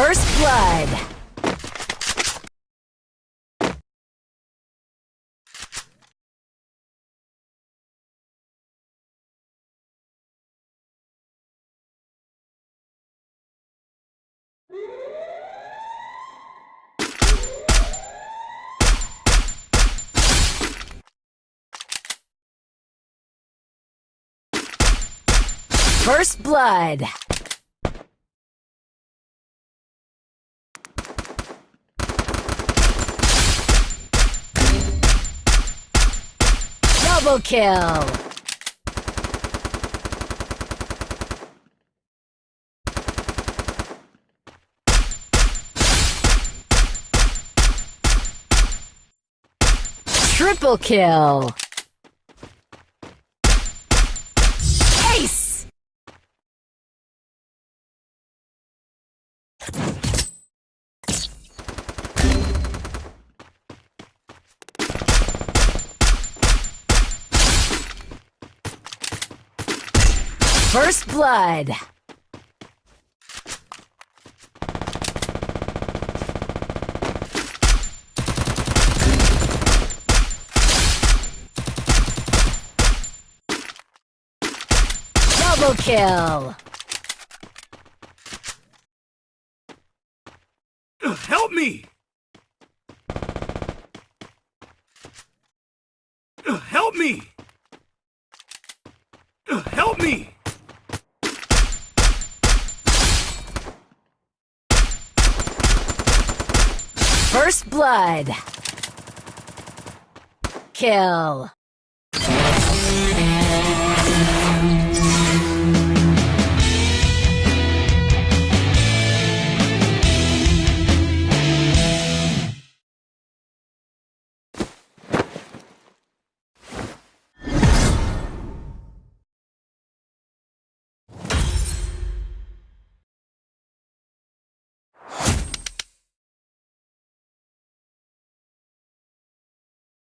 First blood. First blood. Double kill. Triple kill. First blood. Double kill. Help me! Help me! Help me! First blood. Kill.